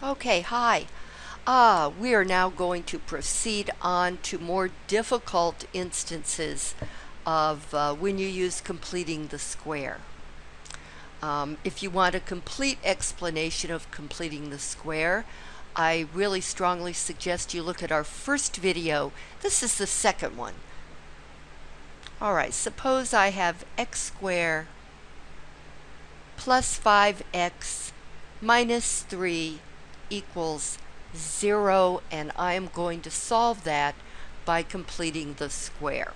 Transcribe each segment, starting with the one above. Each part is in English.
Okay, hi. Uh, we are now going to proceed on to more difficult instances of uh, when you use completing the square. Um, if you want a complete explanation of completing the square, I really strongly suggest you look at our first video. This is the second one. Alright, suppose I have x squared plus 5x minus 3 equals 0 and I am going to solve that by completing the square.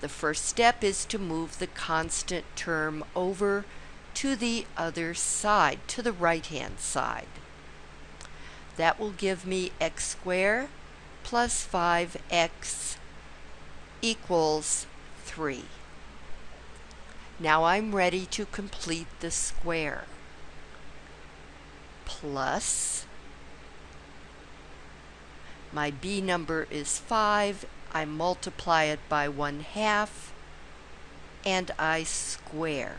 The first step is to move the constant term over to the other side, to the right hand side. That will give me x squared plus 5x equals 3. Now I'm ready to complete the square. Plus, my b number is 5, I multiply it by 1 half, and I square.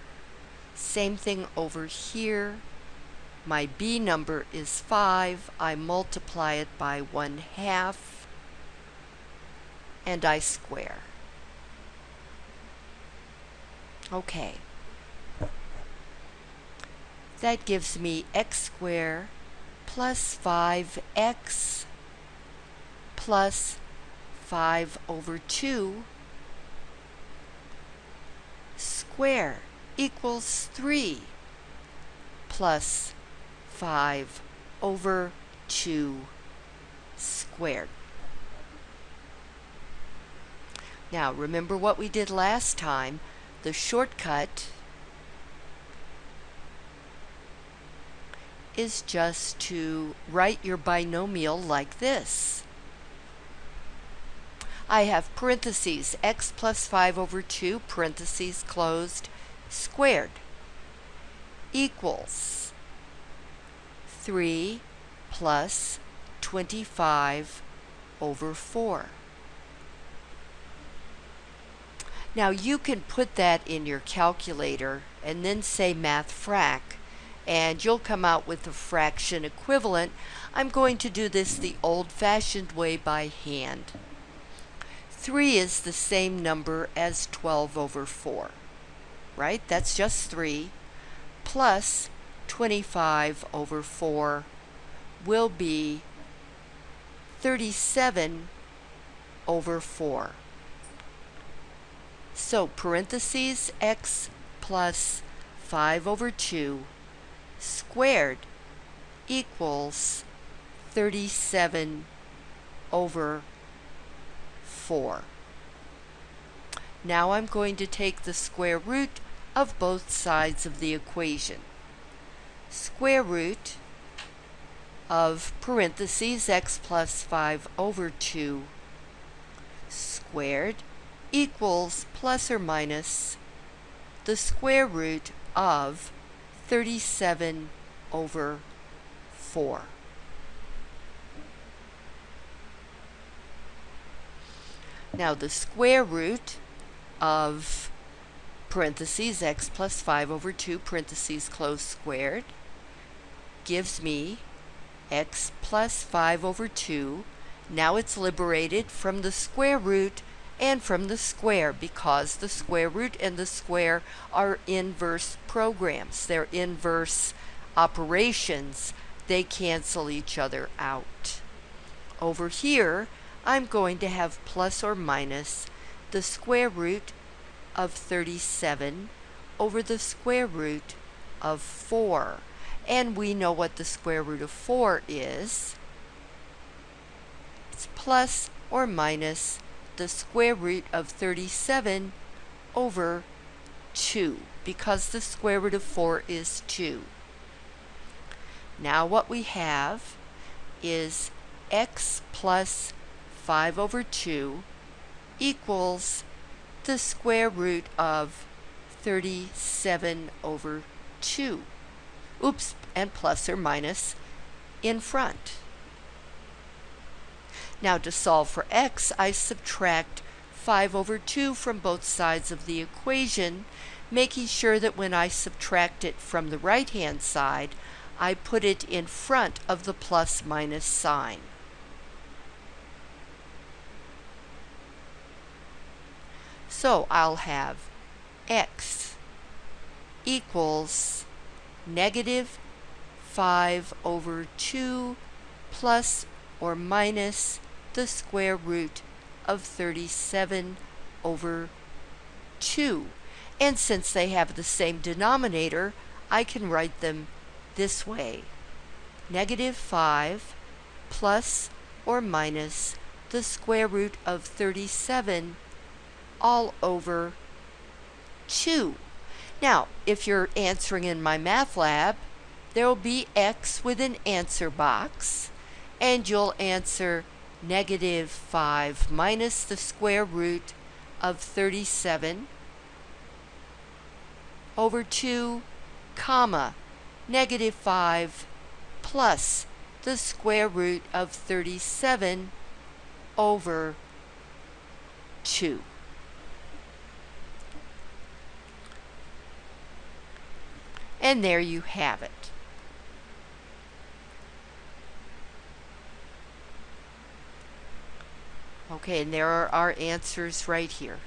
Same thing over here. My b number is 5, I multiply it by 1 half, and I square. Okay. That gives me x squared plus 5x plus 5 over 2 square equals 3 plus 5 over 2 squared. Now remember what we did last time the shortcut is just to write your binomial like this. I have parentheses, x plus 5 over 2, parentheses closed, squared, equals 3 plus 25 over 4. Now you can put that in your calculator and then say math frac and you'll come out with the fraction equivalent. I'm going to do this the old-fashioned way by hand. 3 is the same number as 12 over 4, right? That's just 3 plus 25 over 4 will be 37 over 4. So parentheses x plus 5 over 2 squared equals 37 over 4. Now I'm going to take the square root of both sides of the equation. Square root of parentheses x plus 5 over 2 squared equals plus or minus the square root of 37 over 4. Now the square root of parentheses x plus 5 over 2 parentheses close squared gives me x plus 5 over 2. Now it's liberated from the square root and from the square because the square root and the square are inverse programs. They're inverse operations. They cancel each other out. Over here, I'm going to have plus or minus the square root of 37 over the square root of 4. And we know what the square root of 4 is. It's plus or minus the square root of 37 over 2 because the square root of 4 is 2. Now what we have is x plus 5 over 2 equals the square root of 37 over 2. Oops, and plus or minus in front. Now to solve for x, I subtract 5 over 2 from both sides of the equation, making sure that when I subtract it from the right-hand side, I put it in front of the plus minus sign. So I'll have x equals negative 5 over 2 plus or minus the square root of 37 over 2. And since they have the same denominator, I can write them this way. Negative 5 plus or minus the square root of 37 all over 2. Now, if you're answering in MyMathLab, there will be X with an answer box, and you'll answer negative 5 minus the square root of 37 over 2, comma, negative 5 plus the square root of 37 over 2. And there you have it. Okay, and there are our answers right here.